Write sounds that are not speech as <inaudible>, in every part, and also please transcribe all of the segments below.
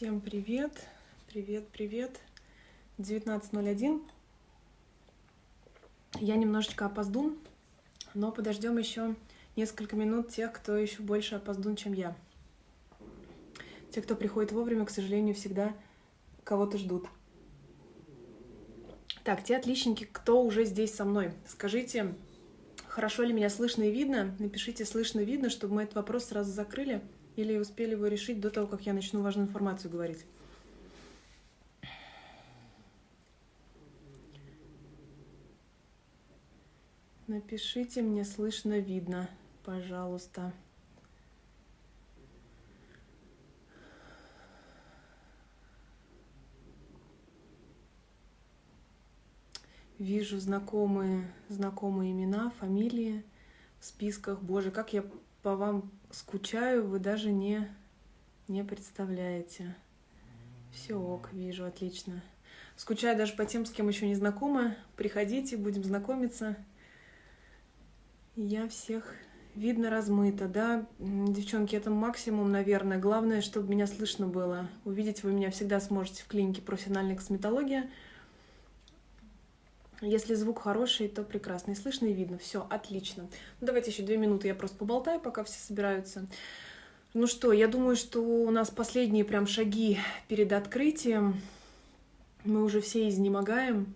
Всем привет, привет, привет. 19.01. Я немножечко опоздун, но подождем еще несколько минут тех, кто еще больше опоздун, чем я. Те, кто приходит вовремя, к сожалению, всегда кого-то ждут. Так, те отличники, кто уже здесь со мной, скажите, хорошо ли меня слышно и видно? Напишите «слышно, видно», чтобы мы этот вопрос сразу закрыли или успели его решить до того, как я начну важную информацию говорить. Напишите мне слышно, видно, пожалуйста. Вижу знакомые, знакомые имена, фамилии в списках. Боже, как я по вам скучаю, вы даже не, не представляете. Все ок, вижу, отлично. Скучаю даже по тем, с кем еще не знакома. Приходите, будем знакомиться. Я всех видно размыто, да? Девчонки, это максимум, наверное. Главное, чтобы меня слышно было. Увидеть вы меня всегда сможете в клинике профессиональной косметология. Если звук хороший, то прекрасно. И слышно, и видно. Все, отлично. Ну, давайте еще две минуты я просто поболтаю, пока все собираются. Ну что, я думаю, что у нас последние прям шаги перед открытием. Мы уже все изнемогаем.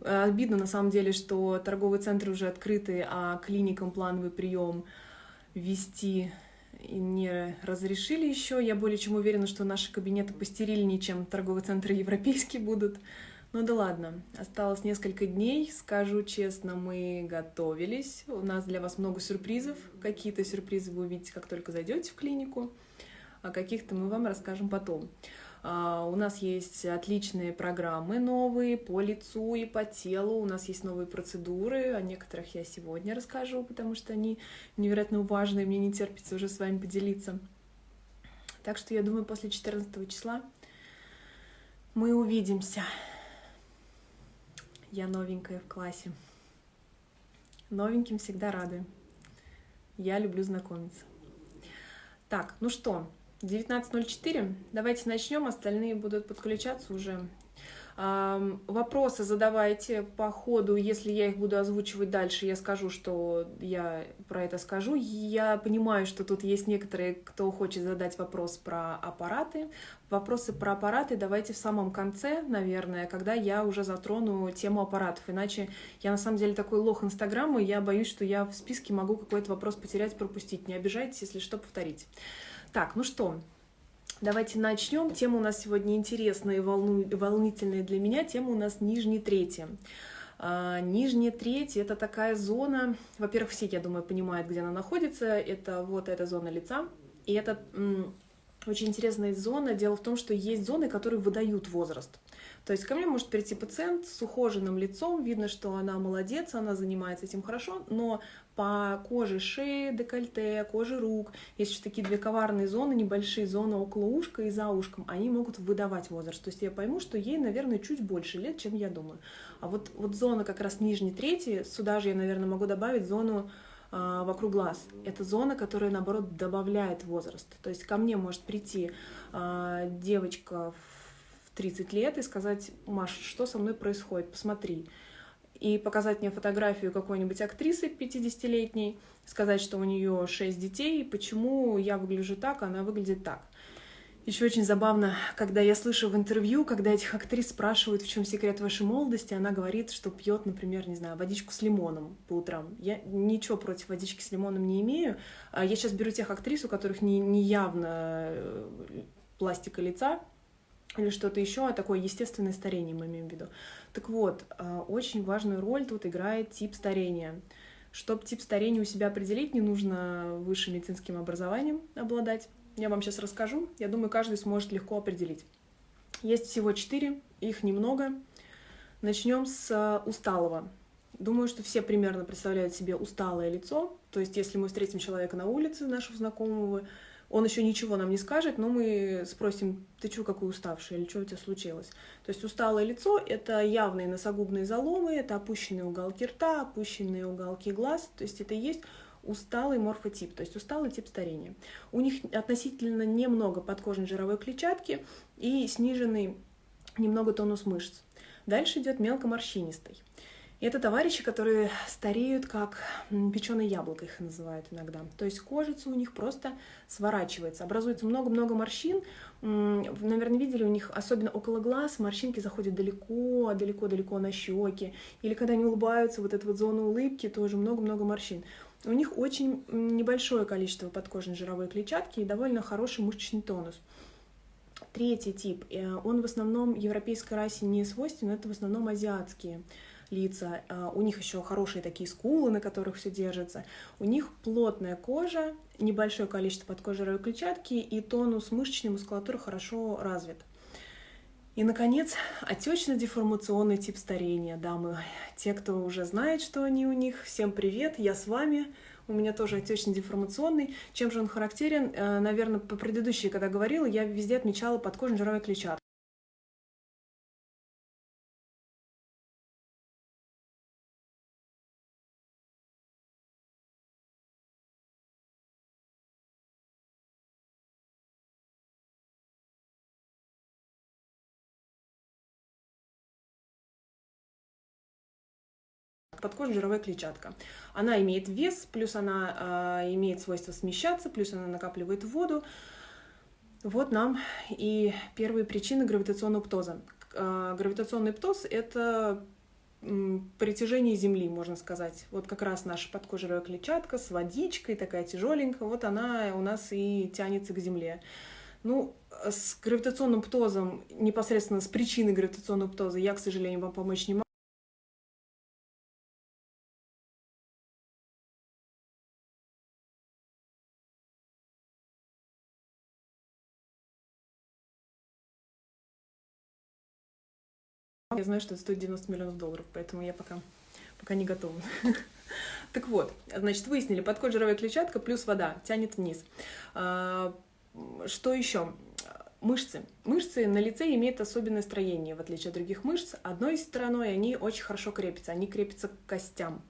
Э, обидно на самом деле, что торговые центры уже открыты, а клиникам плановый прием вести не разрешили еще. Я более чем уверена, что наши кабинеты постерильнее, чем торговые центры европейские будут. Ну да ладно, осталось несколько дней, скажу честно, мы готовились. У нас для вас много сюрпризов. Какие-то сюрпризы вы увидите, как только зайдете в клинику, а каких-то мы вам расскажем потом. А, у нас есть отличные программы новые по лицу и по телу. У нас есть новые процедуры. О некоторых я сегодня расскажу, потому что они невероятно важные. Мне не терпится уже с вами поделиться. Так что я думаю, после 14 числа мы увидимся. Я новенькая в классе. Новеньким всегда рады. Я люблю знакомиться. Так, ну что, 19.04. Давайте начнем, остальные будут подключаться уже Вопросы задавайте по ходу, если я их буду озвучивать дальше, я скажу, что я про это скажу. Я понимаю, что тут есть некоторые, кто хочет задать вопрос про аппараты. Вопросы про аппараты давайте в самом конце, наверное, когда я уже затрону тему аппаратов. Иначе я на самом деле такой лох Инстаграма, и я боюсь, что я в списке могу какой-то вопрос потерять, пропустить. Не обижайтесь, если что, повторить. Так, ну что, Давайте начнем. Тема у нас сегодня интересная и волну... волнительная для меня. Тема у нас нижний третий. А, нижняя треть – это такая зона, во-первых, все, я думаю, понимают, где она находится. Это вот эта зона лица. И это очень интересная зона. Дело в том, что есть зоны, которые выдают возраст. То есть ко мне может прийти пациент с ухоженным лицом, видно, что она молодец, она занимается этим хорошо, но по коже шеи, декольте, коже рук, есть еще такие две коварные зоны, небольшие зоны около ушка и за ушком, они могут выдавать возраст. То есть я пойму, что ей, наверное, чуть больше лет, чем я думаю. А вот, вот зона как раз нижней трети, сюда же я, наверное, могу добавить зону а, вокруг глаз. Это зона, которая, наоборот, добавляет возраст. То есть ко мне может прийти а, девочка в 30 лет и сказать, Маш, что со мной происходит, посмотри. И показать мне фотографию какой-нибудь актрисы 50-летней, сказать, что у нее 6 детей, почему я выгляжу так, а она выглядит так. Еще очень забавно, когда я слышу в интервью, когда этих актрис спрашивают, в чем секрет вашей молодости, она говорит, что пьет, например, не знаю, водичку с лимоном по утрам. Я ничего против водички с лимоном не имею. А я сейчас беру тех актрис, у которых не, не явно э, пластика лица, или что-то еще, а такое естественное старение мы имеем в виду. Так вот, а, очень важную роль тут играет тип старения. Чтобы тип старения у себя определить, не нужно высшим медицинским образованием обладать. Я вам сейчас расскажу. Я думаю, каждый сможет легко определить. Есть всего четыре, их немного. Начнем с а, усталого. Думаю, что все примерно представляют себе усталое лицо. То есть, если мы встретим человека на улице, нашего знакомого, он еще ничего нам не скажет, но мы спросим, ты что, какой уставший, или что у тебя случилось? То есть усталое лицо — это явные носогубные заломы, это опущенные уголки рта, опущенные уголки глаз, то есть это есть усталый морфотип, то есть усталый тип старения. У них относительно немного подкожной жировой клетчатки и сниженный немного тонус мышц. Дальше идет мелкоморщинистый. И это товарищи, которые стареют как печеное яблоко, их называют иногда. То есть кожица у них просто сворачивается, образуется много-много морщин. Наверное, видели у них, особенно около глаз, морщинки заходят далеко, далеко-далеко на щеки. Или когда они улыбаются, вот эта вот зона улыбки, тоже много-много морщин. У них очень небольшое количество подкожной жировой клетчатки и довольно хороший мышечный тонус. Третий тип, э, он в основном европейской расе не свойственен, это в основном азиатские лица, а, у них еще хорошие такие скулы, на которых все держится, у них плотная кожа, небольшое количество подкожировой клетчатки и тонус мышечной мускулатуры хорошо развит. И, наконец, отечно-деформационный тип старения, дамы. Те, кто уже знает, что они у них, всем привет, я с вами. У меня тоже отечно-деформационный. Чем же он характерен? Э, Наверное, по предыдущей, когда говорила, я везде отмечала подкожную жировой клетчатку. подкожная жировая клетчатка. Она имеет вес, плюс она э, имеет свойство смещаться, плюс она накапливает воду. Вот нам и первые причины гравитационного птоза. Э, гравитационный птоз – это притяжение Земли, можно сказать. Вот как раз наша подкожировая клетчатка с водичкой, такая тяжеленькая, вот она у нас и тянется к Земле. Ну, с гравитационным птозом, непосредственно с причиной гравитационного птоза я, к сожалению, вам помочь не могу. Я знаю, что это стоит 90 миллионов долларов, поэтому я пока, пока не готова. <laughs> Так вот, значит, выяснили, подкод жировая клетчатка плюс вода тянет вниз. А, что еще? Мышцы. Мышцы на лице имеют особенное строение, в отличие от других мышц. Одной стороной они очень хорошо крепятся, они крепятся к костям.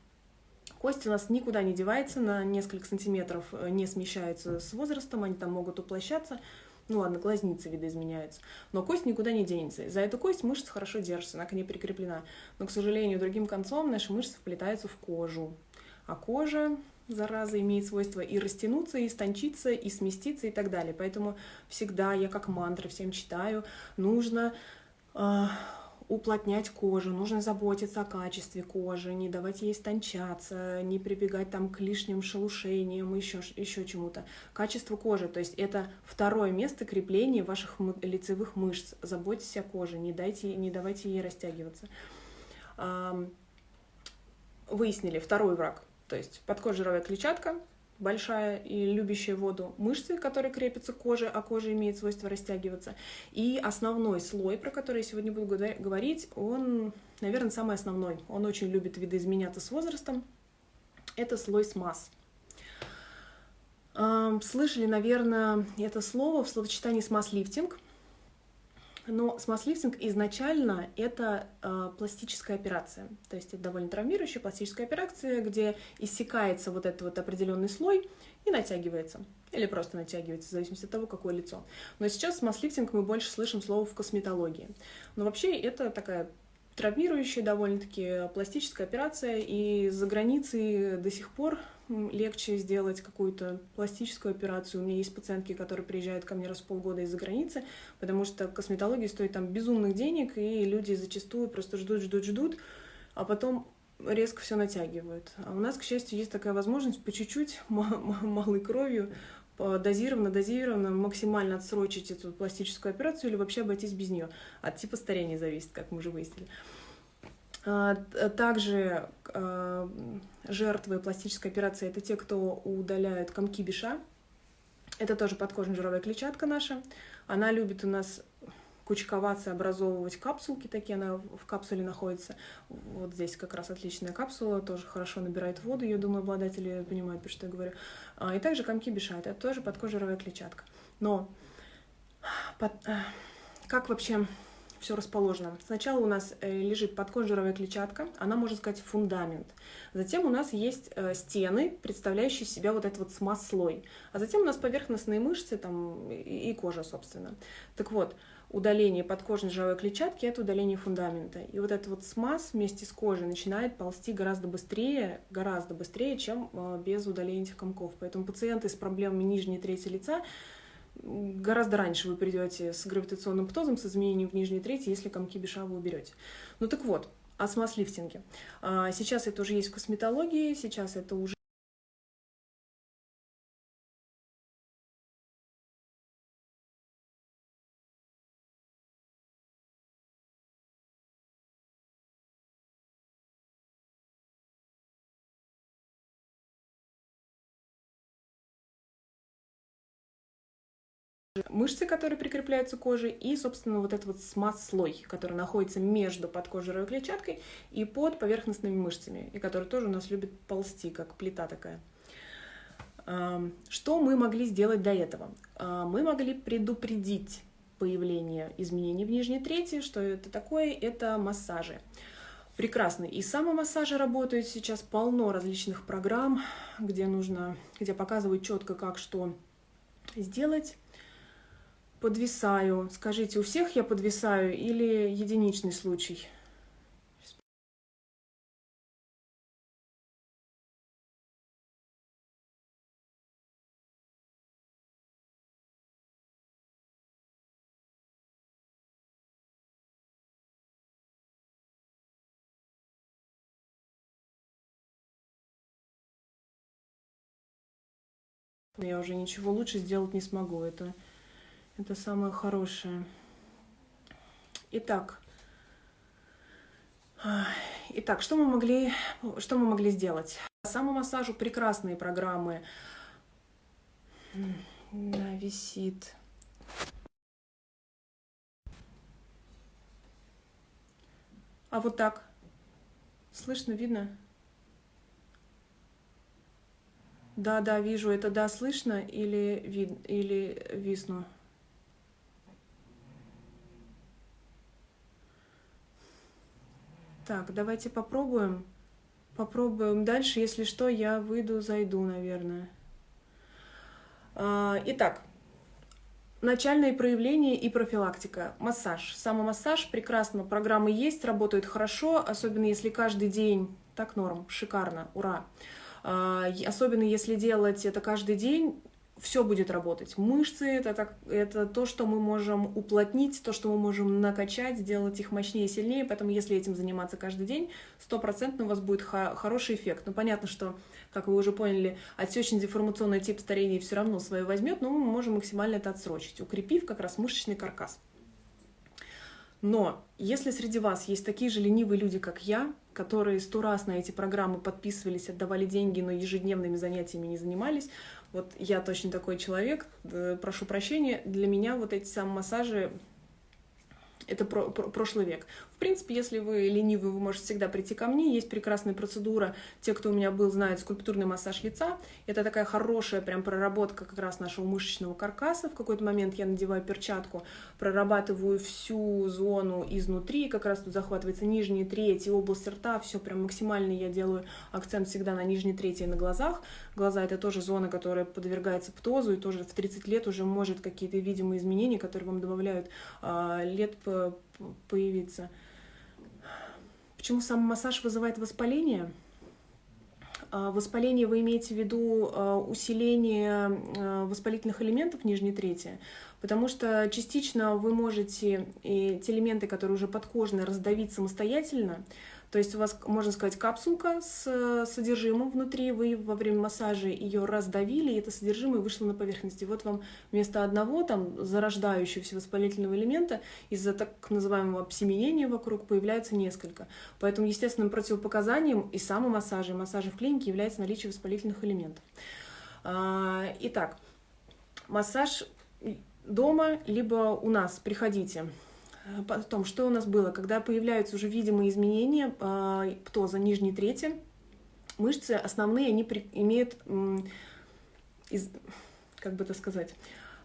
Кость у нас никуда не девается, на несколько сантиметров э, не смещаются с возрастом, они там могут уплощаться, ну ладно, глазницы видоизменяются. Но кость никуда не денется. За эту кость мышца хорошо держится, она к ней прикреплена. Но, к сожалению, другим концом наши мышцы вплетаются в кожу. А кожа, зараза, имеет свойство и растянуться, и истончиться, и сместиться и так далее. Поэтому всегда я как мантры всем читаю, нужно э, уплотнять кожу, нужно заботиться о качестве кожи, не давать ей истончаться, не прибегать там к лишним шелушениям, еще, еще чему-то. Качество кожи, то есть это второе место крепления ваших лицевых мышц. Заботьтесь о коже, не, дайте, не давайте ей растягиваться. Выяснили второй враг, то есть подкожировая клетчатка, большая и любящая воду мышцы, которые крепятся к коже, а кожа имеет свойство растягиваться. И основной слой, про который я сегодня буду говорить, он, наверное, самый основной. Он очень любит видоизменяться с возрастом. Это слой смаз. Слышали, наверное, это слово в словосочетании смаз-лифтинг – но смаз-лифтинг изначально это э, пластическая операция. То есть это довольно травмирующая пластическая операция, где иссякается вот этот вот определенный слой и натягивается. Или просто натягивается, в зависимости от того, какое лицо. Но сейчас смаз-лифтинг мы больше слышим слово в косметологии. Но вообще это такая травмирующая довольно-таки пластическая операция, и за границей до сих пор легче сделать какую-то пластическую операцию. У меня есть пациентки, которые приезжают ко мне раз в полгода из-за границы, потому что косметология стоит там безумных денег, и люди зачастую просто ждут, ждут, ждут, а потом резко все натягивают. А у нас, к счастью, есть такая возможность по чуть-чуть, <laughs> малой кровью, дозированно, дозированно максимально отсрочить эту пластическую операцию или вообще обойтись без нее. От типа старения зависит, как мы уже выяснили. А, также а, жертвы пластической операции – это те, кто удаляют комки биша. Это тоже подкожная жировая клетчатка наша. Она любит у нас кучковаться, образовывать капсулки такие, она в капсуле находится. Вот здесь как раз отличная капсула, тоже хорошо набирает воду, я думаю, обладатели понимают, про что я говорю. А, и также комки биша, это тоже подкожировая клетчатка. Но под, как вообще все расположено. Сначала у нас э, лежит подкожировая клетчатка, она, можно сказать, фундамент. Затем у нас есть э, стены, представляющие себя вот этот вот смаз-слой. А затем у нас поверхностные мышцы там, и кожа, собственно. Так вот, удаление подкожной жировой клетчатки – это удаление фундамента. И вот этот вот смаз вместе с кожей начинает ползти гораздо быстрее, гораздо быстрее, чем э, без удаления этих комков. Поэтому пациенты с проблемами нижней трети лица гораздо раньше вы придете с гравитационным птозом, с изменением в нижней трети, если комки беша вы уберете. Ну так вот, о смаз-лифтинге. А, сейчас это уже есть в косметологии, сейчас это уже мышцы, которые прикрепляются к коже, и, собственно, вот этот вот смаз-слой, который находится между подкожировой клетчаткой и под поверхностными мышцами, и который тоже у нас любит ползти, как плита такая. Что мы могли сделать до этого? А, мы могли предупредить появление изменений в нижней трети. Что это такое? Это массажи. Прекрасно. И самомассажи работают сейчас полно различных программ, где нужно, где показывают четко, как что сделать подвисаю. Скажите, у всех я подвисаю или единичный случай? Я уже ничего лучше сделать не смогу. Это это самое хорошее. Итак, Итак, что мы могли, что мы могли сделать? Самомассажу прекрасные программы. Да, висит. А вот так. Слышно, видно? Да, да, вижу. Это да, слышно или, вид, или висну? Так, давайте попробуем. Попробуем дальше. Если что, я выйду, зайду, наверное. А, итак, начальные проявления и профилактика. Массаж. Самомассаж прекрасно. Программы есть, работают хорошо, особенно если каждый день. Так норм, шикарно, ура. А, особенно если делать это каждый день, все будет работать. Мышцы это, так, это то, что мы можем уплотнить, то, что мы можем накачать, сделать их мощнее и сильнее. Поэтому, если этим заниматься каждый день, стопроцентно у вас будет хороший эффект. Ну, понятно, что, как вы уже поняли, отсечно-деформационный тип старения все равно свое возьмет, но мы можем максимально это отсрочить, укрепив как раз мышечный каркас. Но если среди вас есть такие же ленивые люди, как я, которые сто раз на эти программы подписывались, отдавали деньги, но ежедневными занятиями не занимались, вот я точно такой человек, э, прошу прощения, для меня вот эти самые массажи это про, про, прошлый век. В принципе, если вы ленивый, вы можете всегда прийти ко мне. Есть прекрасная процедура. Те, кто у меня был, знают скульптурный массаж лица. Это такая хорошая прям проработка как раз нашего мышечного каркаса. В какой-то момент я надеваю перчатку, прорабатываю всю зону изнутри. Как раз тут захватывается нижняя треть и область рта. Все прям максимально я делаю акцент всегда на нижней трети и на глазах. Глаза — это тоже зона, которая подвергается птозу, и тоже в 30 лет уже может какие-то видимые изменения, которые вам добавляют э, лет появиться. Почему сам массаж вызывает воспаление? А, воспаление вы имеете в виду а, усиление а, воспалительных элементов нижней трети, потому что частично вы можете те элементы, которые уже подкожные, раздавить самостоятельно, то есть у вас, можно сказать, капсулка с содержимым внутри, вы во время массажа ее раздавили, и это содержимое вышло на поверхность. И вот вам вместо одного там зарождающегося воспалительного элемента из-за так называемого обсеменения вокруг появляется несколько. Поэтому естественным противопоказанием и самомассажа, и массажа в клинике является наличие воспалительных элементов. А, итак, массаж дома, либо у нас, приходите. Потом, что у нас было? Когда появляются уже видимые изменения э, птоза нижней трети, мышцы основные, они имеют, как бы это сказать,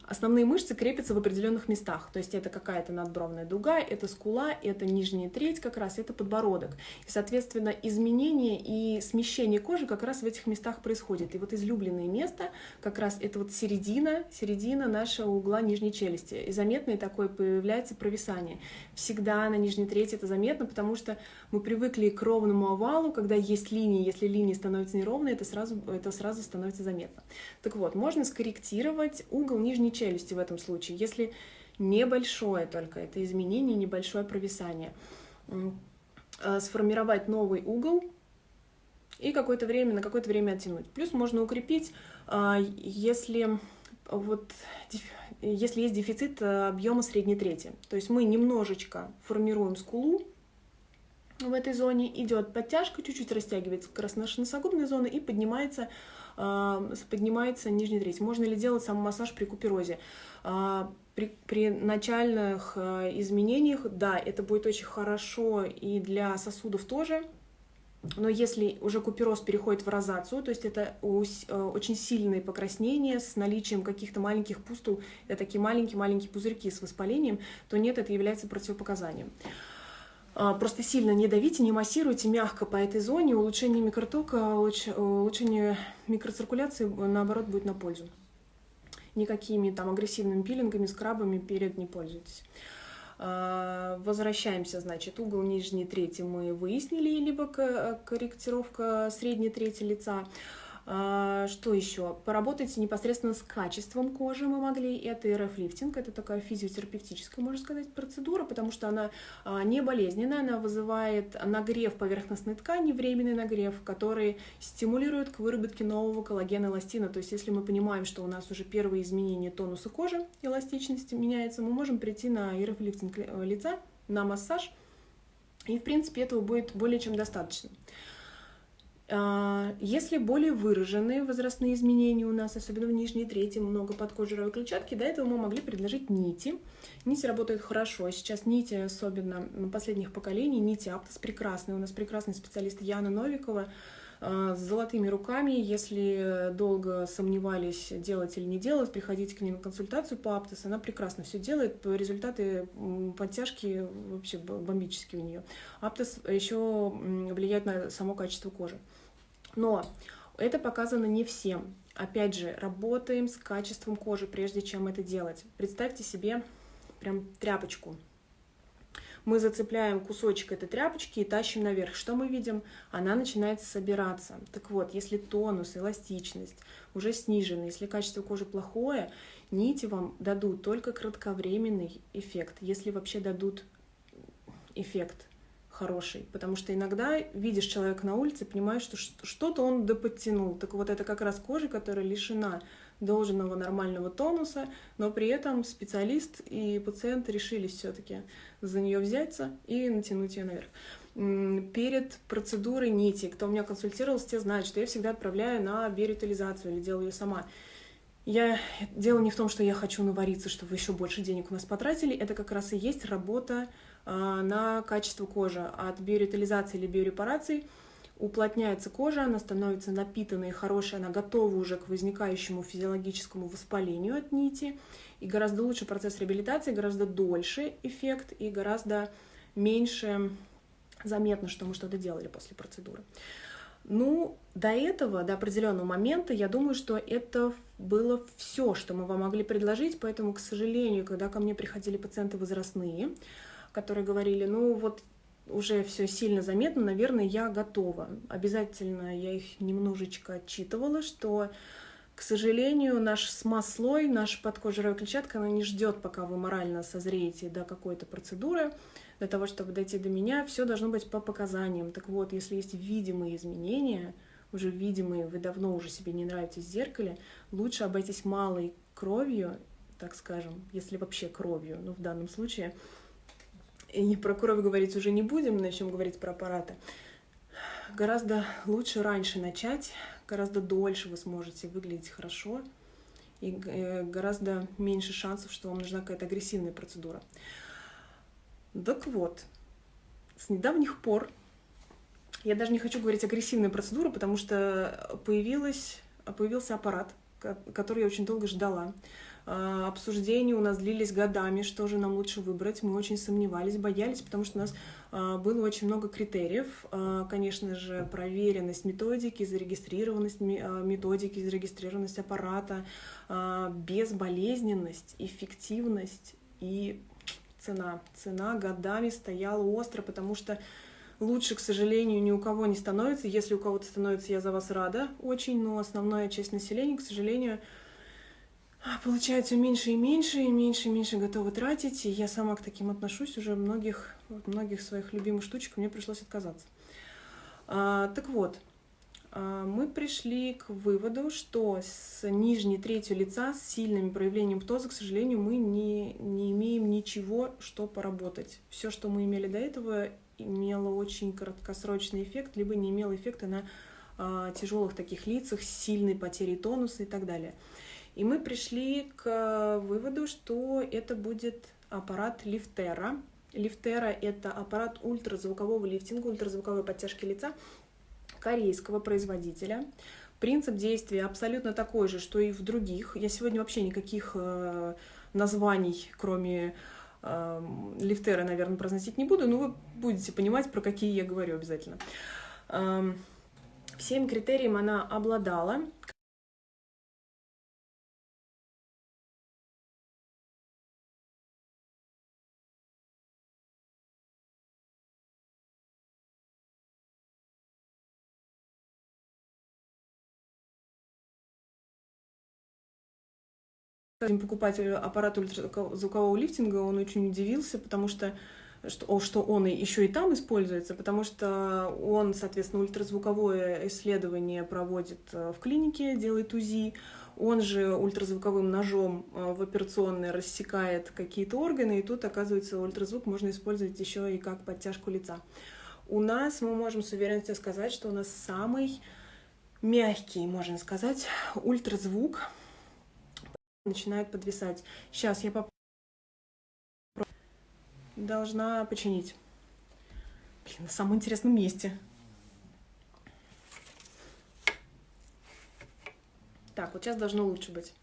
основные мышцы крепятся в определенных местах. То есть это какая-то надбровная дуга, это скула, это нижняя треть как раз, это подбородок. И, соответственно, изменение и смещение кожи как раз в этих местах происходит. И вот излюбленное место как раз это вот середина, середина нашего угла нижней челюсти. И заметное такое появляется провисание. Всегда на нижней трети это заметно, потому что мы привыкли к ровному овалу, когда есть линии, если линии становятся неровные, это сразу, это сразу становится заметно. Так вот, можно скорректировать угол нижней челюсти в этом случае, если небольшое только это изменение, небольшое провисание. Э, сформировать новый угол и какое-то время, на какое-то время оттянуть. Плюс можно укрепить, э, если вот если есть дефицит э, объема средней трети. То есть мы немножечко формируем скулу, в этой зоне идет подтяжка, чуть-чуть растягивается как раз наша носогубная зона и поднимается поднимается нижняя треть. Можно ли делать самомассаж при куперозе? А, при, при начальных э, изменениях, да, это будет очень хорошо и для сосудов тоже, но если уже купероз переходит в розацию, то есть это э, очень сильные покраснения с наличием каких-то маленьких пустул, это такие маленькие-маленькие пузырьки с воспалением, то нет, это является противопоказанием. А, просто сильно не давите, не массируйте, мягко по этой зоне. Улучшение микротока, улучшение микроциркуляции, наоборот, будет на пользу. Никакими там агрессивными пилингами, скрабами перед не пользуйтесь. А, возвращаемся, значит, угол нижней трети мы выяснили, либо корректировка средней трети лица. А, что еще? Поработайте непосредственно с качеством кожи мы могли. Это РФ-лифтинг, это такая физиотерапевтическая, можно сказать, процедура, потому что она а, не болезненная, она вызывает нагрев поверхностной ткани, временный нагрев, который стимулирует к выработке нового коллагена эластина. То есть если мы понимаем, что у нас уже первые изменения тонуса кожи, эластичности меняется, мы можем прийти на РФ-лифтинг лица, на массаж, и, в принципе, этого будет более чем достаточно. А, если более выраженные возрастные изменения у нас, особенно в нижней трети, много подкожировой клетчатки, до этого мы могли предложить нити. Нити работают хорошо. Сейчас нити, особенно последних поколений, нити Аптос прекрасные. У нас прекрасный специалист Яна Новикова а, с золотыми руками. Если долго сомневались, делать или не делать, приходите к ней на консультацию по Аптос. Она прекрасно все делает. Результаты подтяжки вообще бомбические у нее. Аптос еще влияет на само качество кожи. Но это показано не всем. Опять же, работаем с качеством кожи, прежде чем это делать. Представьте себе прям тряпочку. Мы зацепляем кусочек этой тряпочки и тащим наверх. Что мы видим? Она начинает собираться. Так вот, если тонус, эластичность уже снижены, если качество кожи плохое, нити вам дадут только кратковременный эффект, если вообще дадут эффект хороший, потому что иногда видишь человека на улице, понимаешь, что что-то он доподтянул. Так вот это как раз кожа, которая лишена должного нормального тонуса, но при этом специалист и пациент решили все-таки за нее взяться и натянуть ее наверх. Перед процедурой нити, кто у меня консультировался, те знают, что я всегда отправляю на биоритализацию или делаю ее сама. Я... Дело не в том, что я хочу навариться, чтобы еще больше денег у нас потратили, это как раз и есть работа на качество кожи. От биоритализации или биорепараций уплотняется кожа, она становится напитанной, хорошей, она готова уже к возникающему физиологическому воспалению от нити. И гораздо лучше процесс реабилитации, гораздо дольше эффект и гораздо меньше заметно, что мы что-то делали после процедуры. Ну, до этого, до определенного момента, я думаю, что это было все, что мы вам могли предложить, поэтому, к сожалению, когда ко мне приходили пациенты возрастные, которые говорили, ну вот уже все сильно заметно, наверное, я готова. Обязательно я их немножечко отчитывала, что, к сожалению, наш смаз-слой, наша подкожировая клетчатка, она не ждет, пока вы морально созреете до какой-то процедуры, для того, чтобы дойти до меня, все должно быть по показаниям. Так вот, если есть видимые изменения, уже видимые, вы давно уже себе не нравитесь в зеркале, лучше обойтись малой кровью, так скажем, если вообще кровью, но в данном случае – и про кровь говорить уже не будем, начнем говорить про аппараты. Гораздо лучше раньше начать, гораздо дольше вы сможете выглядеть хорошо, и э, гораздо меньше шансов, что вам нужна какая-то агрессивная процедура. Так вот, с недавних пор, я даже не хочу говорить агрессивная процедура, потому что появилась, появился аппарат, который я очень долго ждала. А, обсуждения у нас длились годами, что же нам лучше выбрать. Мы очень сомневались, боялись, потому что у нас а, было очень много критериев. А, конечно же, проверенность методики, зарегистрированность методики, зарегистрированность аппарата, безболезненность, эффективность и цена. Цена годами стояла остро, потому что лучше, к сожалению, ни у кого не становится. Если у кого-то становится, я за вас рада очень, но основная часть населения, к сожалению, а, получает все меньше и меньше, и меньше и меньше готова тратить. И я сама к таким отношусь. Уже многих, многих своих любимых штучек мне пришлось отказаться. А, так вот, а, мы пришли к выводу, что с нижней третью лица, с сильными проявлениями птоза, к сожалению, мы не, не имеем ничего, что поработать. Все, что мы имели до этого, имело очень краткосрочный эффект, либо не имело эффекта на а, тяжелых таких лицах, сильной потерей тонуса и так далее. И мы пришли к выводу, что это будет аппарат Лифтера. Лифтера — это аппарат ультразвукового лифтинга, ультразвуковой подтяжки лица корейского производителя. Принцип действия абсолютно такой же, что и в других. Я сегодня вообще никаких э, названий, кроме э, лифтера, наверное, произносить не буду, но вы будете понимать, про какие я говорю обязательно. Э, всем критериям она обладала. Хотим покупать аппарат ультразвукового лифтинга, он очень удивился, потому что что, что он еще и там используется, потому что он, соответственно, ультразвуковое исследование проводит э, в клинике, делает УЗИ, он же ультразвуковым ножом э, в операционной рассекает какие-то органы, и тут, оказывается, ультразвук можно использовать еще и как подтяжку лица. У нас мы можем с уверенностью сказать, что у нас самый мягкий, можно сказать, ультразвук, начинает подвисать. Сейчас я попробую. Должна починить. Блин, на самом интересном месте. Так, вот сейчас должно лучше быть.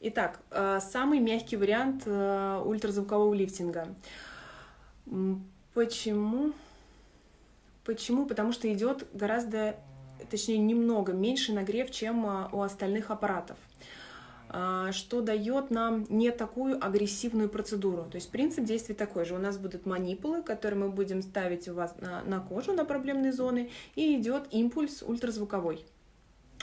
Итак, э, самый мягкий вариант э, ультразвукового лифтинга. Почему? Почему? Потому что идет гораздо, точнее, немного меньше нагрев, чем э, у остальных аппаратов. А, что дает нам не такую агрессивную процедуру. То есть принцип действия такой же. У нас будут манипулы, которые мы будем ставить у вас на, на кожу, на проблемные зоны, и идет импульс ультразвуковой.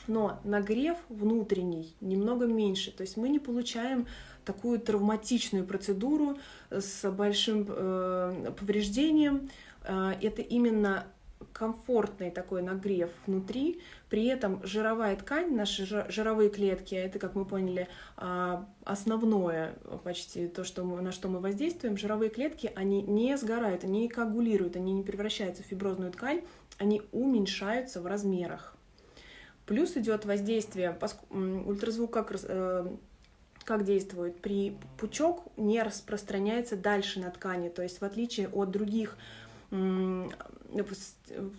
Но нагрев внутренний немного меньше, то есть мы не получаем такую травматичную процедуру с большим э, повреждением. Э, это именно комфортный такой нагрев внутри, при этом жировая ткань, наши жировые клетки, это, как мы поняли, а, основное почти то, что мы, на что мы воздействуем, жировые клетки, они не сгорают, они не коагулируют, они не превращаются в фиброзную ткань, они уменьшаются в размерах. Плюс идет воздействие, ультразвук как, э, как действует? При пучок не распространяется дальше на ткани, то есть в отличие от других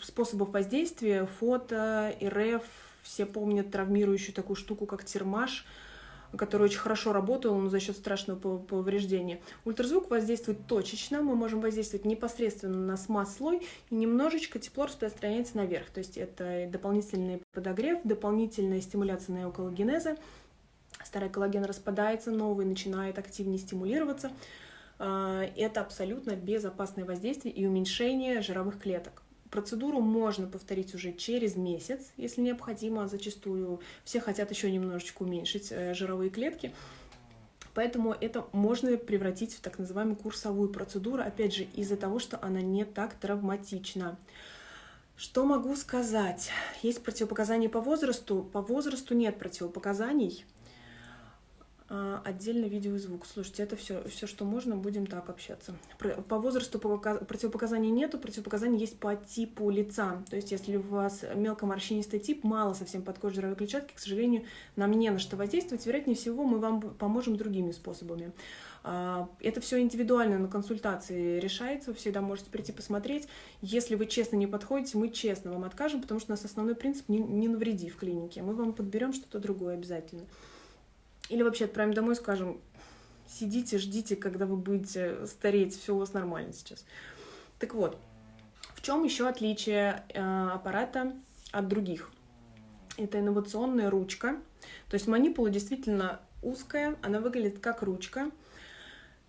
способов воздействия, фото, РФ, все помнят травмирующую такую штуку, как термаш, который очень хорошо работал, но за счет страшного повреждения. Ультразвук воздействует точечно, мы можем воздействовать непосредственно на смаз-слой, и немножечко тепло распространяется наверх. То есть это дополнительный подогрев, дополнительная стимуляция неоколлагенеза. Старый коллаген распадается, новый начинает активнее стимулироваться. А, это абсолютно безопасное воздействие и уменьшение жировых клеток. Процедуру можно повторить уже через месяц, если необходимо. Зачастую все хотят еще немножечко уменьшить э, жировые клетки. Поэтому это можно превратить в так называемую курсовую процедуру, опять же, из-за того, что она не так травматична. Что могу сказать? Есть противопоказания по возрасту. По возрасту нет противопоказаний. А, отдельно видео и звук. Слушайте, это все, все, что можно, будем так общаться. По возрасту противопоказаний нету, противопоказания есть по типу лица. То есть, если у вас мелкоморщинистый тип, мало совсем под кожей жировой клетчатки, к сожалению, нам не на что воздействовать. Вероятнее всего, мы вам поможем другими способами. А, это все индивидуально на консультации решается, вы всегда можете прийти посмотреть. Если вы честно не подходите, мы честно вам откажем, потому что у нас основной принцип не, не навреди в клинике. Мы вам подберем что-то другое обязательно. Или вообще отправим домой, скажем, сидите, ждите, когда вы будете стареть, все у вас нормально сейчас. Так вот, в чем еще отличие э, аппарата от других? Это инновационная ручка. То есть манипула действительно узкая, она выглядит как ручка.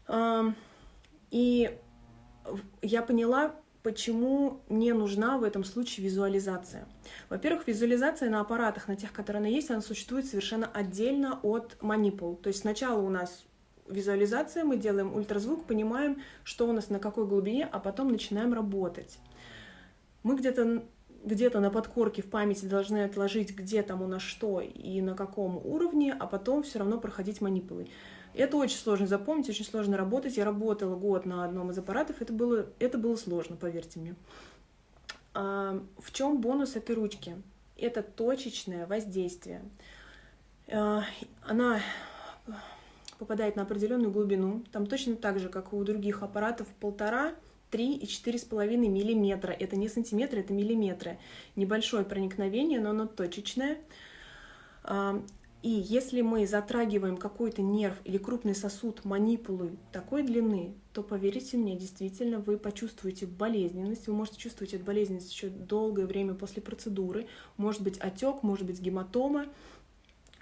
Э, и я поняла, почему не нужна в этом случае визуализация. Во-первых, визуализация на аппаратах, на тех, которые она есть, она существует совершенно отдельно от манипул. То есть сначала у нас визуализация, мы делаем ультразвук, понимаем, что у нас на какой глубине, а потом начинаем работать. Мы где-то где-то на подкорке в памяти должны отложить, где там у нас что и на каком уровне, а потом все равно проходить манипулы. Это очень сложно запомнить, очень сложно работать. Я работала год на одном из аппаратов, это было, это было сложно, поверьте мне. А, в чем бонус этой ручки? Это точечное воздействие. А, она попадает на определенную глубину. Там точно так же, как у других аппаратов, полтора, три и четыре с половиной миллиметра. Это не сантиметры, это миллиметры. Небольшое проникновение, но оно точечное. А, и если мы затрагиваем какой-то нерв или крупный сосуд манипулы такой длины, то, поверьте мне, действительно вы почувствуете болезненность. Вы можете чувствовать эту болезненность еще долгое время после процедуры. Может быть отек, может быть гематома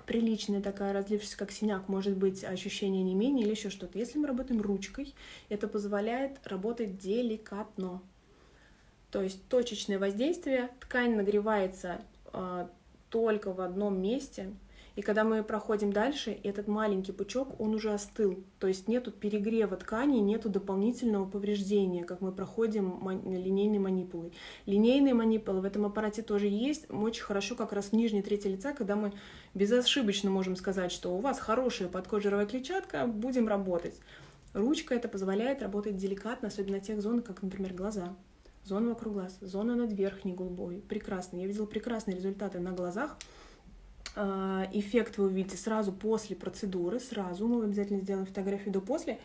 приличная такая, разлившаяся как синяк, может быть ощущение не менее или еще что-то. Если мы работаем ручкой, это позволяет работать деликатно. То есть точечное воздействие, ткань нагревается э, только в одном месте, и когда мы проходим дальше, этот маленький пучок, он уже остыл. То есть нету перегрева ткани, нету дополнительного повреждения, как мы проходим линейной манипулой. Линейные манипулы в этом аппарате тоже есть. Очень хорошо как раз в нижней трети лица, когда мы безошибочно можем сказать, что у вас хорошая подкожировая клетчатка, будем работать. Ручка это позволяет работать деликатно, особенно тех зонах, как, например, глаза. Зона вокруг глаз, зона над верхней губой. Прекрасно. Я видела прекрасные результаты на глазах. А, эффект вы увидите сразу после процедуры, сразу. Мы обязательно сделаем фотографию до-после.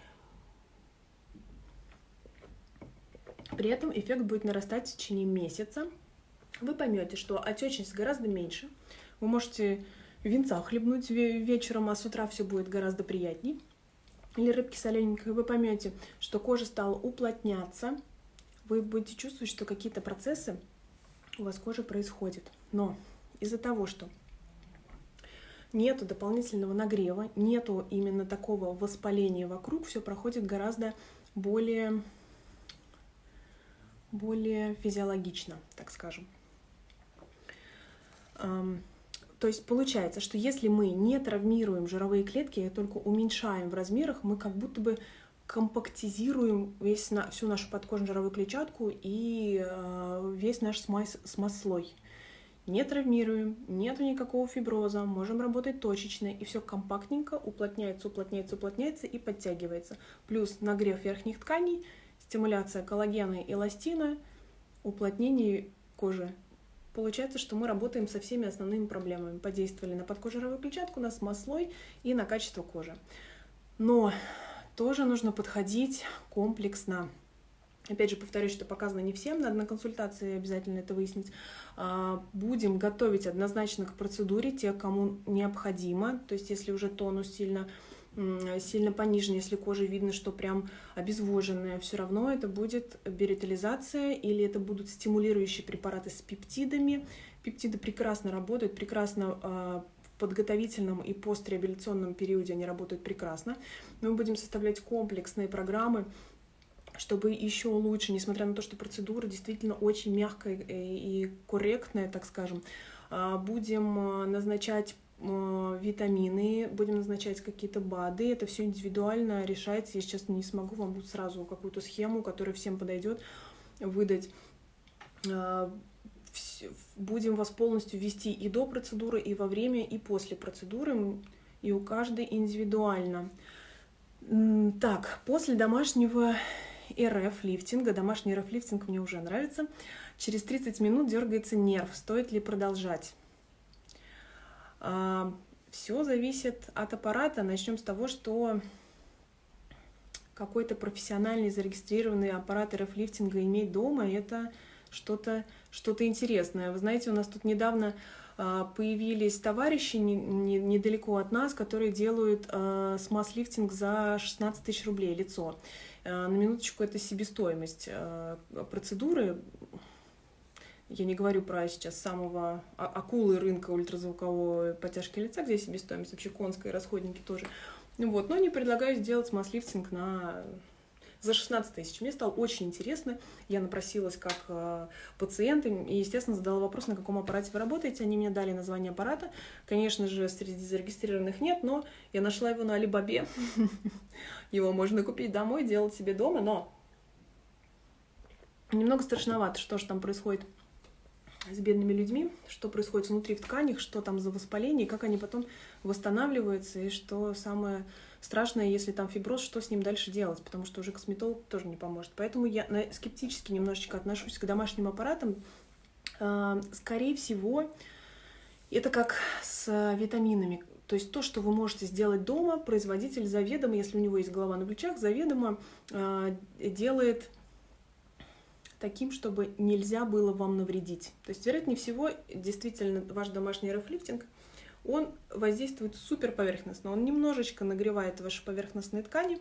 При этом эффект будет нарастать в течение месяца. Вы поймете, что отечность гораздо меньше. Вы можете винца хлебнуть вечером, а с утра все будет гораздо приятней. Или рыбки солененькой. Вы поймете, что кожа стала уплотняться. Вы будете чувствовать, что какие-то процессы у вас кожи происходят. Но из-за того, что нету дополнительного нагрева, нету именно такого воспаления вокруг, все проходит гораздо более, более физиологично, так скажем. То есть получается, что если мы не травмируем жировые клетки, а только уменьшаем в размерах, мы как будто бы компактизируем весь на, всю нашу подкожную жировую клетчатку и э, весь наш смаз, смаз-слой не травмируем, нету никакого фиброза, можем работать точечно, и все компактненько уплотняется, уплотняется, уплотняется и подтягивается. Плюс нагрев верхних тканей, стимуляция коллагена и эластина, уплотнение кожи. Получается, что мы работаем со всеми основными проблемами. Подействовали на подкожировую клетчатку, на смаз-слой и на качество кожи. Но тоже нужно подходить комплексно. Опять же, повторюсь, что показано не всем, надо на консультации обязательно это выяснить. А, будем готовить однозначно к процедуре те, кому необходимо. То есть, если уже тонус сильно сильно понижен, если кожа видно, что прям обезвоженная, все равно это будет биретализация или это будут стимулирующие препараты с пептидами. Пептиды прекрасно работают, прекрасно а, в подготовительном и постреабилитационном периоде они работают прекрасно. Мы будем составлять комплексные программы, чтобы еще лучше, несмотря на то, что процедура действительно очень мягкая и корректная, так скажем, а, будем а, назначать а, витамины, будем назначать какие-то БАДы. Это все индивидуально решается. Я сейчас не смогу вам сразу какую-то схему, которая всем подойдет, выдать. Будем вас полностью вести и до процедуры, и во время, и после процедуры, и у каждой индивидуально. Так, после домашнего РФ-лифтинга. Домашний РФ-лифтинг мне уже нравится. Через 30 минут дергается нерв. Стоит ли продолжать? А, Все зависит от аппарата. Начнем с того, что какой-то профессиональный зарегистрированный аппарат РФ-лифтинга иметь дома – это что-то что интересное. Вы знаете, у нас тут недавно А, появились товарищи недалеко от нас, которые делают а, смаз-лифтинг за 16 тысяч рублей лицо. А, на минуточку это себестоимость процедуры. Я не говорю про сейчас самого акулы рынка ультразвуковой подтяжки лица, где себестоимость вообще конская, расходники тоже. Вот, но не предлагаю сделать смаз-лифтинг на за 16 тысяч. Мне стало очень интересно. Я напросилась как э, пациент и, естественно, задала вопрос, на каком аппарате вы работаете. Они мне дали название аппарата. Конечно же, среди зарегистрированных нет, но я нашла его на Алибабе. <laughs> Его можно купить домой, делать себе дома, но немного страшновато, что же там происходит с бедными людьми, что происходит внутри в тканях, что там за воспаление, как они потом восстанавливаются, и что самое страшное, если там фиброз, что с ним дальше делать, потому что уже косметолог тоже не поможет. Поэтому я скептически немножечко отношусь к домашним аппаратам. А, скорее всего, это как с витаминами. То есть то, что вы можете сделать дома, производитель заведомо, если у него есть голова на плечах, заведомо э, делает таким, чтобы нельзя было вам навредить. То есть, вероятнее всего, действительно, ваш домашний рефлифтинг – он воздействует супер поверхностно, он немножечко нагревает ваши поверхностные ткани,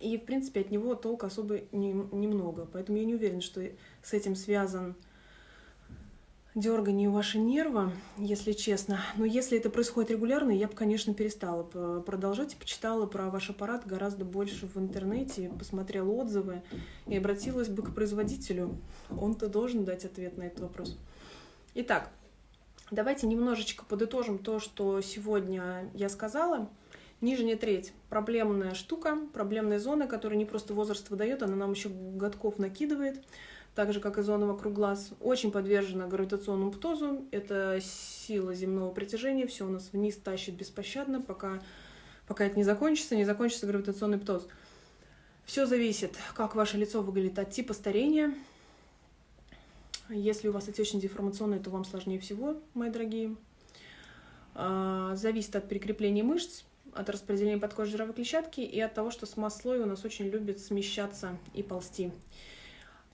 и, в принципе, от него толка особо не, немного. Поэтому я не уверена, что с этим связан дергание ваши нервы, если честно. Но если это происходит регулярно, я бы, конечно, перестала продолжать почитала про ваш аппарат гораздо больше в интернете, посмотрела отзывы и обратилась бы к производителю. Он-то должен дать ответ на этот вопрос. Итак, Давайте немножечко подытожим то, что сегодня я сказала. Нижняя треть – проблемная штука, проблемная зона, которая не просто возраст выдает, она нам еще годков накидывает, так же, как и зона вокруг глаз. Очень подвержена гравитационному птозу, это сила земного притяжения, все у нас вниз тащит беспощадно, пока, пока это не закончится, не закончится гравитационный птоз. Все зависит, как ваше лицо выглядит от типа старения, если у вас отечность деформационная, то вам сложнее всего, мои дорогие. А, зависит от прикрепления мышц, от распределения подкожной жировой клетчатки и от того, что смаз-слой у нас очень любит смещаться и ползти.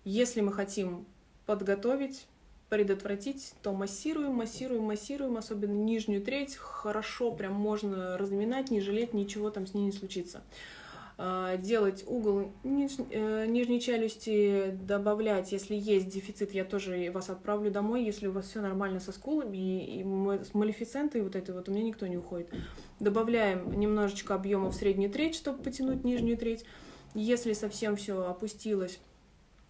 Если мы хотим подготовить, предотвратить, то массируем, массируем, массируем, особенно нижнюю треть, хорошо, прям можно разминать, не жалеть, ничего там с ней не случится. А, делать угол ниж, э, нижней челюсти, добавлять, если есть дефицит, я тоже вас отправлю домой, если у вас все нормально со скулами и, и с малефицентой вот этой вот у меня никто не уходит. Добавляем немножечко объема в среднюю треть, чтобы потянуть нижнюю треть. Если совсем все опустилось,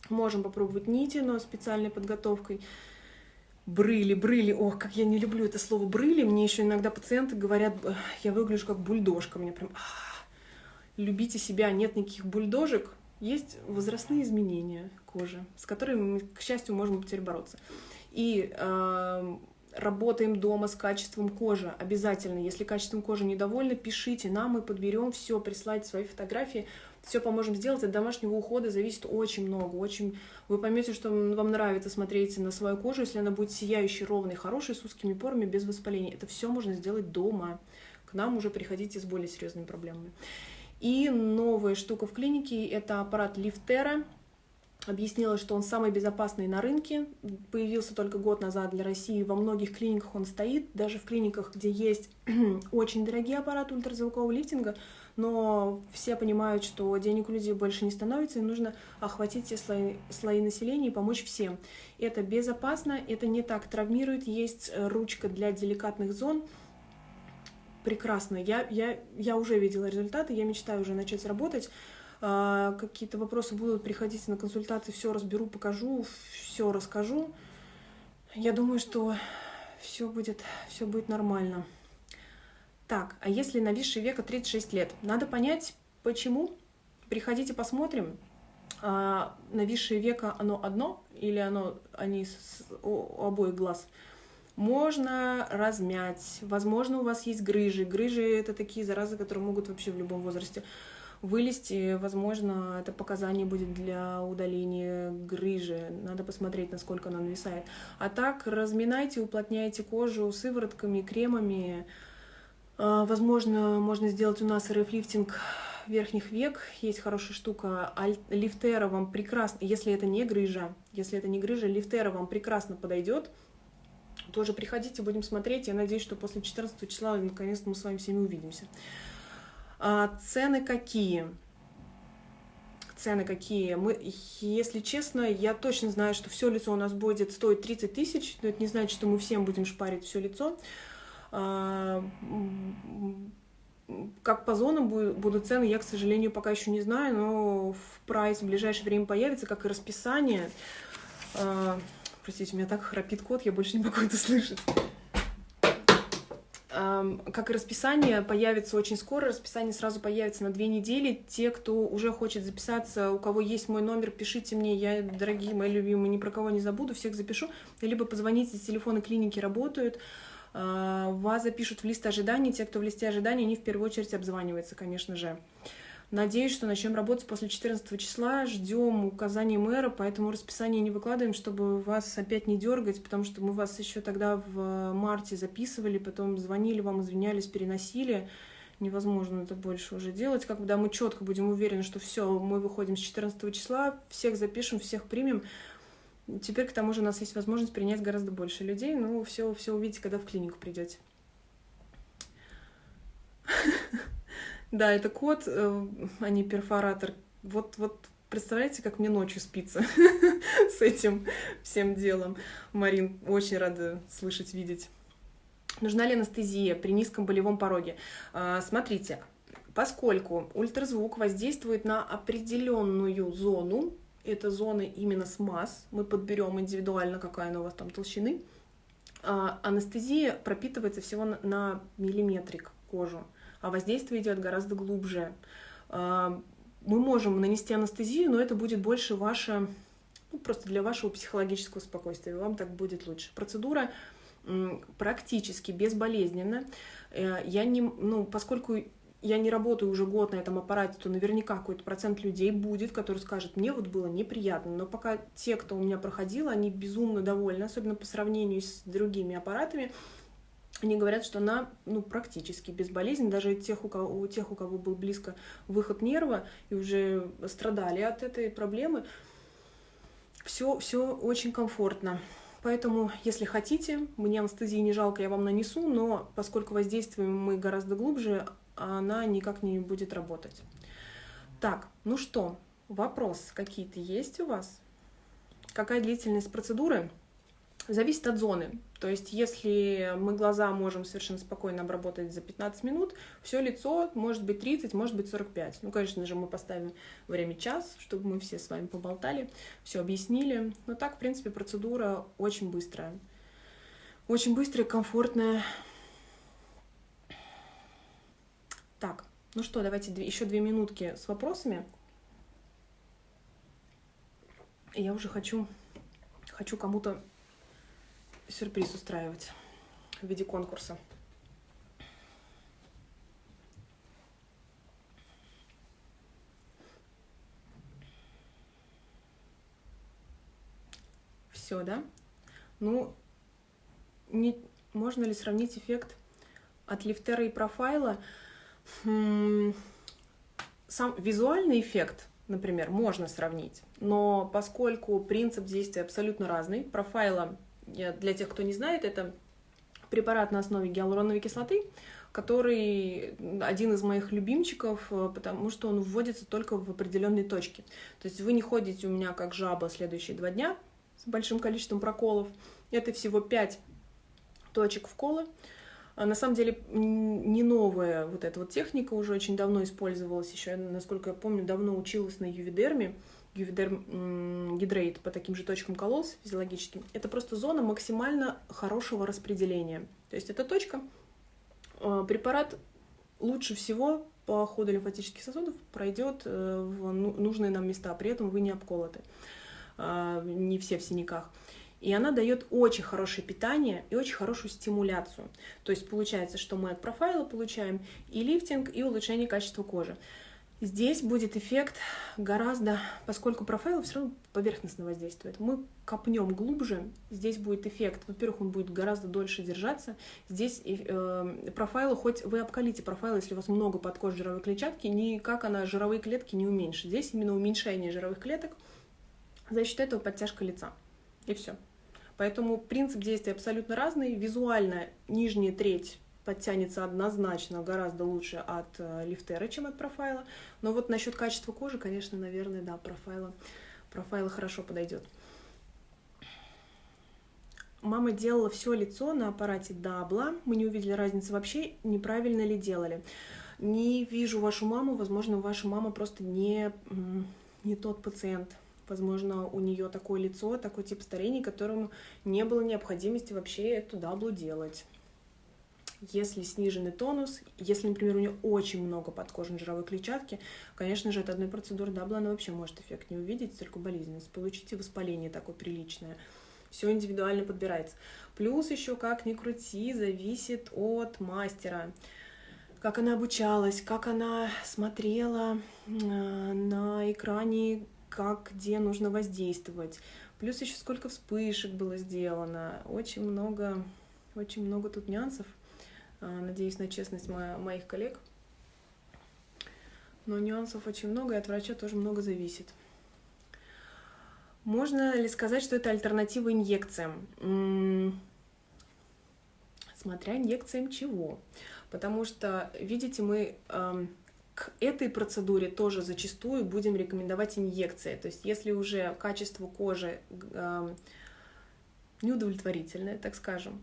можем попробовать нити, но специальной подготовкой. Брыли, брыли, ох, как я не люблю это слово брыли, мне еще иногда пациенты говорят, я выгляжу как бульдожка, мне прям любите себя, нет никаких бульдожек, есть возрастные изменения кожи, с которыми мы, к счастью, можем теперь бороться. И э, работаем дома с качеством кожи обязательно. Если качеством кожи недовольны, пишите нам, мы подберем все, присылайте свои фотографии, все поможем сделать. От домашнего ухода зависит очень много. Очень... Вы поймете, что вам нравится смотреть на свою кожу, если она будет сияющей, ровной, хорошей, с узкими порами, без воспаления. Это все можно сделать дома. К нам уже приходите с более серьезными проблемами. И новая штука в клинике – это аппарат Лифтера. Объяснила, что он самый безопасный на рынке. Появился только год назад для России. Во многих клиниках он стоит. Даже в клиниках, где есть <clears throat> очень дорогие аппараты ультразвукового лифтинга, но все понимают, что денег у людей больше не становится, и нужно охватить все слои, слои населения и помочь всем. Это безопасно, это не так травмирует, есть ручка для деликатных зон – прекрасно. Я, я, я уже видела результаты, я мечтаю уже начать работать. А, какие-то вопросы будут, приходить на консультации, все разберу, покажу, все расскажу. Я думаю, что все будет, все будет нормально. Так, а если нависшее века 36 лет? Надо понять, почему. Приходите, посмотрим. А, нависшее века, оно одно или оно, они с, у обоих глаз? Можно размять, возможно, у вас есть грыжи. Грыжи — это такие заразы, которые могут вообще в любом возрасте вылезти. Возможно, это показание будет для удаления грыжи. Надо посмотреть, насколько она нависает. А так, разминайте, уплотняйте кожу сыворотками, кремами. А, возможно, можно сделать у нас РФ-лифтинг верхних век. Есть хорошая штука. Лифтера вам прекрасно, если это не грыжа, если это не грыжа, лифтера вам прекрасно подойдет Тоже приходите, будем смотреть. Я надеюсь, что после 14 числа наконец-то мы с вами всеми увидимся. А, цены какие? Цены какие? Мы, если честно, я точно знаю, что все лицо у нас будет стоить 30 тысяч, но это не значит, что мы всем будем шпарить все лицо. А, как по зонам будут цены, я, к сожалению, пока еще не знаю, но в прайс в ближайшее время появится, как и расписание. Простите, у меня так храпит кот, я больше не могу <laughs> это слышать. Как и расписание, появится очень скоро. Расписание сразу появится на две недели. Те, кто уже хочет записаться, у кого есть мой номер, пишите мне. Я, дорогие мои любимые, ни про кого не забуду, всех запишу. Либо позвоните, телефоны клиники работают. А, вас запишут в лист ожиданий. Те, кто в листе ожиданий, они в первую очередь обзваниваются, конечно же. Надеюсь, что начнем работать после 14 числа. Ждем указаний мэра, поэтому расписание не выкладываем, чтобы вас опять не дергать, потому что мы вас еще тогда в марте записывали, потом звонили вам, извинялись, переносили. Невозможно это больше уже делать. Когда мы четко будем уверены, что все, мы выходим с 14 числа, всех запишем, всех примем. Теперь, к тому же, у нас есть возможность принять гораздо больше людей. Ну, все, все увидите, когда в клинику придете. Да, это кот, э, а не перфоратор. Вот, вот представляете, как мне ночью спится <laughs> с этим всем делом. Марин, очень рада слышать, видеть. Нужна ли анестезия при низком болевом пороге? А, смотрите, поскольку ультразвук воздействует на определенную зону, это зоны именно смаз, мы подберем индивидуально, какая она у вас там толщины, а, анестезия пропитывается всего на миллиметрик кожу а воздействие идет гораздо глубже. А, мы можем нанести анестезию, но это будет больше ваше, ну, просто для вашего психологического спокойствия. Вам так будет лучше. Процедура практически безболезненна. Э, я не, ну, поскольку я не работаю уже год на этом аппарате, то наверняка какой-то процент людей будет, который скажет, мне вот было неприятно. Но пока те, кто у меня проходил, они безумно довольны, особенно по сравнению с другими аппаратами они говорят, что она ну, практически безболезненна. Даже тех у, кого, у тех, у кого был близко выход нерва и уже страдали от этой проблемы, все, все очень комфортно. Поэтому, если хотите, мне анестезии не жалко, я вам нанесу, но поскольку воздействуем мы гораздо глубже, она никак не будет работать. Так, ну что, вопрос какие-то есть у вас? Какая длительность процедуры? Зависит от зоны. То есть, если мы глаза можем совершенно спокойно обработать за 15 минут, все лицо может быть 30, может быть 45. Ну, конечно же, мы поставим время час, чтобы мы все с вами поболтали, все объяснили. Но так, в принципе, процедура очень быстрая. Очень быстрая, комфортная. Так, ну что, давайте еще две минутки с вопросами. Я уже хочу, хочу кому-то сюрприз устраивать в виде конкурса. Все, да? Ну, не, можно ли сравнить эффект от лифтера и профайла? Хм, сам визуальный эффект, например, можно сравнить, но поскольку принцип действия абсолютно разный, профайла для тех, кто не знает, это препарат на основе гиалуроновой кислоты, который один из моих любимчиков, э, потому что он вводится только в определенные точки. То есть вы не ходите у меня как жаба следующие два дня с большим количеством проколов. Это всего 5 точек вкола. А на самом деле не новая вот эта вот техника, уже очень давно использовалась, еще, насколько я помню, давно училась на ювидерме гювидерм гидрейт по таким же точкам кололся физиологически, это просто зона максимально хорошего распределения. То есть эта точка, э, препарат лучше всего по ходу лимфатических сосудов пройдет э, в ну, нужные нам места, при этом вы не обколоты, а, не все в синяках. И она дает очень хорошее питание и очень хорошую стимуляцию. То есть получается, что мы от профайла получаем и лифтинг, и улучшение качества кожи. Здесь будет эффект гораздо, поскольку профайл все равно поверхностно воздействует. Мы копнем глубже, здесь будет эффект. Во-первых, он будет гораздо дольше держаться. Здесь э, профайлы, хоть вы обкалите профайл, если у вас много под кожей жировой клетчатки, никак она жировые клетки не уменьшит. Здесь именно уменьшение жировых клеток, за счет этого подтяжка лица. И все. Поэтому принцип действия абсолютно разный. Визуально нижняя треть подтянется однозначно гораздо лучше от э, лифтера, чем от профайла. Но вот насчет качества кожи, конечно, наверное, да, профайла, профайла хорошо подойдет. Мама делала все лицо на аппарате Дабла. Мы не увидели разницы вообще, неправильно ли делали. Не вижу вашу маму, возможно, ваша мама просто не, не тот пациент. Возможно, у нее такое лицо, такой тип старения, которому не было необходимости вообще эту даблу делать. Если сниженный тонус, если, например, у нее очень много подкожной жировой клетчатки, конечно же, от одной процедуры дабла она вообще может эффект не увидеть, только болезненность. Получите воспаление такое приличное все индивидуально подбирается. Плюс еще, как ни крути, зависит от мастера. Как она обучалась, как она смотрела э, на экране, как где нужно воздействовать. Плюс еще сколько вспышек было сделано. Очень много, очень много тут нюансов. Э, надеюсь на честность моих коллег. Но нюансов очень много, и от врача тоже много зависит. Можно ли сказать, что это альтернатива инъекциям? Смотря инъекциям чего. Потому что, видите, мы э, к этой процедуре тоже зачастую будем рекомендовать инъекции. То есть если уже качество кожи э, неудовлетворительное, так скажем,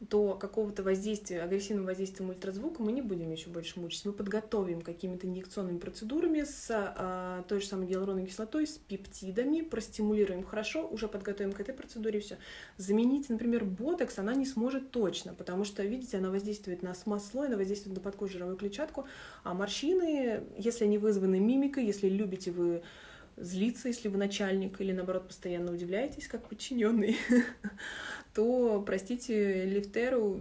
до какого-то воздействия, агрессивного воздействия ультразвука мы не будем еще больше мучиться. Мы подготовим какими-то инъекционными процедурами с а, той же самой гиалуроновой кислотой, с пептидами, простимулируем хорошо, уже подготовим к этой процедуре все. Заменить, например, ботокс она не сможет точно, потому что, видите, она воздействует на смаз-слой, она воздействует на подкожную клетчатку, а морщины, если они вызваны мимикой, если любите вы злиться, если вы начальник, или наоборот постоянно удивляетесь, как подчиненный, <laughs> то, простите, лифтеру,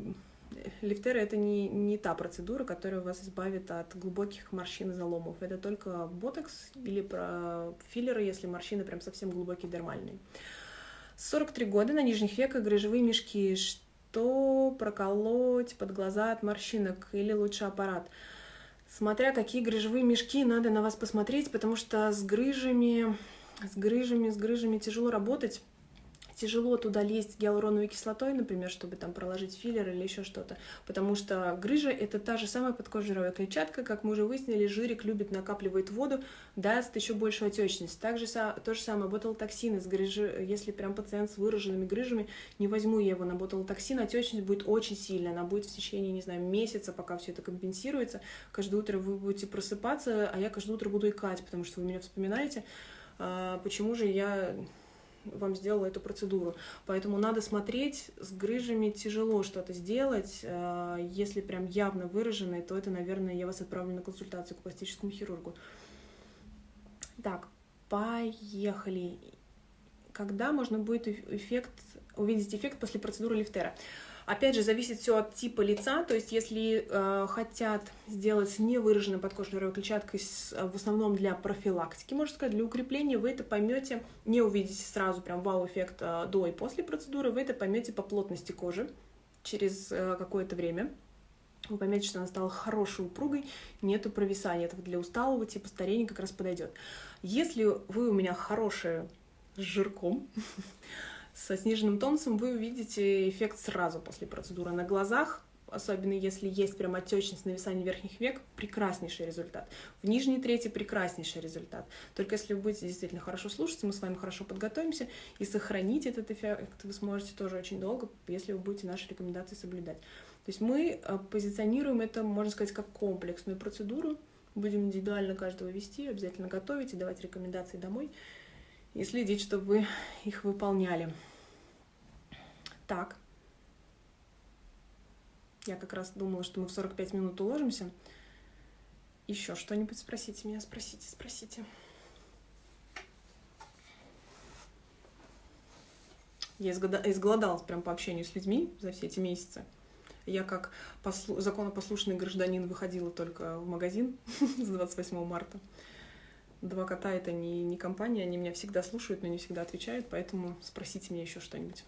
лифтера это не, не та процедура, которая вас избавит от глубоких морщин и заломов. Это только ботокс или про филлеры, если морщины прям совсем глубокие дермальные. 43 года на нижних веках грыжевые мешки. Что проколоть под глаза от морщинок или лучше аппарат? Смотря какие грыжевые мешки, надо на вас посмотреть, потому что с грыжами, с грыжами, с грыжами тяжело работать тяжело туда лезть гиалуроновой кислотой, например, чтобы там проложить филлер или еще что-то, потому что грыжа — это та же самая подкожировая клетчатка, как мы уже выяснили, жирик любит, накапливает воду, даст еще большую отечность. Также то же самое ботулотоксин с грыжи, если прям пациент с выраженными грыжами, не возьму я его на ботулотоксин, отечность будет очень сильная, она будет в течение, не знаю, месяца, пока все это компенсируется. Каждое утро вы будете просыпаться, а я каждое утро буду икать, потому что вы меня вспоминаете, а, почему же я вам сделала эту процедуру. Поэтому надо смотреть, с грыжами тяжело что-то сделать. Э, если прям явно выраженные, то это, наверное, я вас отправлю на консультацию к пластическому хирургу. Так, поехали. Когда можно будет эффект, увидеть эффект после процедуры лифтера? Опять же, зависит все от типа лица, то есть если э, хотят сделать невыраженной подкожной жировой клетчаткой с, в основном для профилактики, можно сказать, для укрепления, вы это поймете, не увидите сразу прям вау-эффект э, до и после процедуры, вы это поймете по плотности кожи через э, какое-то время. Вы поймете, что она стала хорошей упругой, нету провисания. Это для усталого типа старения как раз подойдет. Если вы у меня хорошая с жирком, <laughs> со сниженным тонусом вы увидите эффект сразу после процедуры на глазах, особенно если есть прям отечность нависание верхних век, прекраснейший результат. В нижней трети прекраснейший результат. Только если вы будете действительно хорошо слушаться, мы с вами хорошо подготовимся и сохранить этот эффект вы сможете тоже очень долго, если вы будете наши рекомендации соблюдать. То есть мы э, позиционируем это, можно сказать, как комплексную процедуру, будем индивидуально каждого вести, обязательно готовить и давать рекомендации домой и следить, чтобы вы их выполняли. Так. Я как раз думала, что мы в 45 минут уложимся. Еще что-нибудь спросите меня, спросите, спросите. Я изголодалась прям по общению с людьми за все эти месяцы. Я как послу... законопослушный гражданин выходила только в магазин <laughs> с 28 марта. Два кота — это не, не компания, они меня всегда слушают, но не всегда отвечают, поэтому спросите меня еще что-нибудь.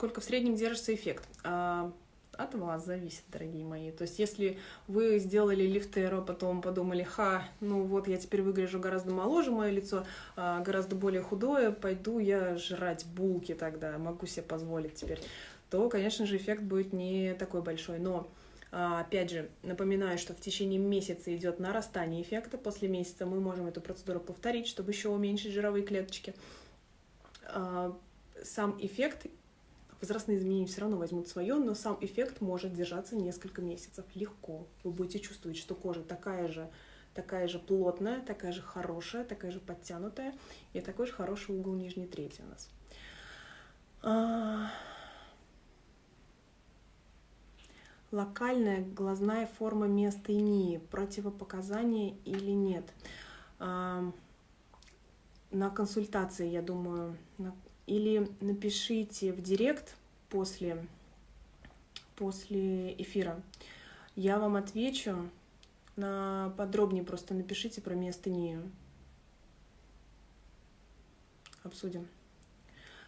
Сколько в среднем держится эффект? А, от вас зависит, дорогие мои. То есть, если вы сделали лифтеро, потом подумали, ха, ну вот я теперь выгляжу гораздо моложе, мое лицо а, гораздо более худое, пойду я жрать булки тогда, могу себе позволить теперь, то, конечно же, эффект будет не такой большой. Но а, Опять же, напоминаю, что в течение месяца идет нарастание эффекта. После месяца мы можем эту процедуру повторить, чтобы еще уменьшить жировые клеточки. Сам эффект возрастные изменения все равно возьмут свое, но сам эффект может держаться несколько месяцев легко. Вы будете чувствовать, что кожа такая же, такая же плотная, такая же хорошая, такая же подтянутая, и такой же хороший угол нижней трети у нас. А... Локальная глазная форма миостении, противопоказания или нет? А... На консультации, я думаю, на или напишите в директ после, после эфира. Я вам отвечу на подробнее, просто напишите про миостению. Обсудим.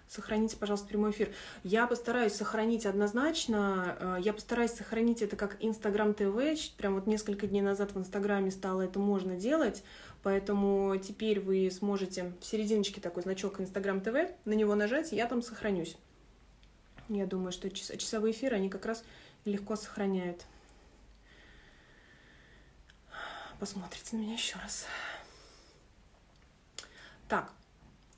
Сохраните, пожалуйста, прямой эфир. Я постараюсь сохранить однозначно. Э, я постараюсь сохранить это как Инстаграм ТВ. Прям вот несколько дней назад в Инстаграме стало это можно делать. Поэтому теперь вы сможете в серединочке такой значок Инстаграм ТВ, на него нажать, и я там сохранюсь. Я думаю, что часовые эфиры, они как раз легко сохраняют. Посмотрите на меня еще раз. Так,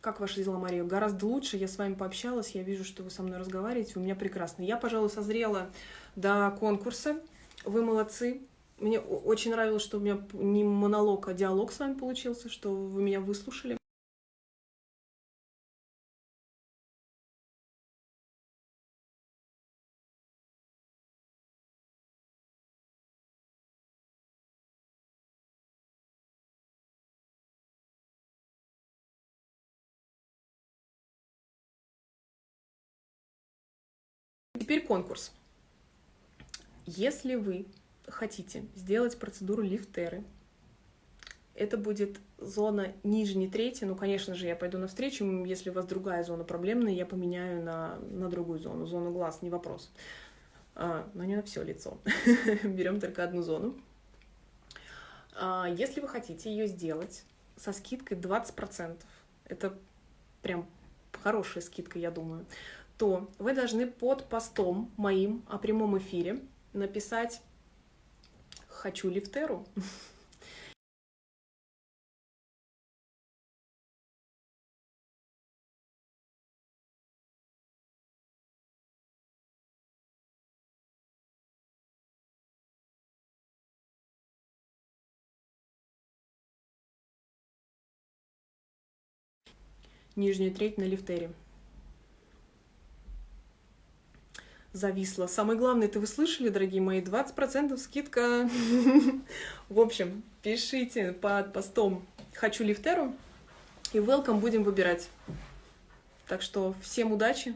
как ваши дела, Мария? Гораздо лучше. Я с вами пообщалась, я вижу, что вы со мной разговариваете. У меня прекрасно. Я, пожалуй, созрела до конкурса. Вы молодцы. Мне очень нравилось, что у меня не монолог, а диалог с вами получился, что вы меня выслушали. Теперь конкурс. Если вы хотите сделать процедуру лифтеры, это будет зона нижней трети. Ну, конечно же, я пойду навстречу. Если у вас другая зона проблемная, я поменяю на, на другую зону. Зону глаз, не вопрос. А, но не на все лицо. <laughs> Берем только одну зону. А, если вы хотите ее сделать со скидкой 20%, это прям хорошая скидка, я думаю, то вы должны под постом моим о прямом эфире написать хочу лифтеру. Нижняя треть на лифтере. Зависла. Самое главное, это вы слышали, дорогие мои, 20% скидка. В общем, пишите под постом «Хочу лифтеру» и welcome будем выбирать. Так что всем удачи!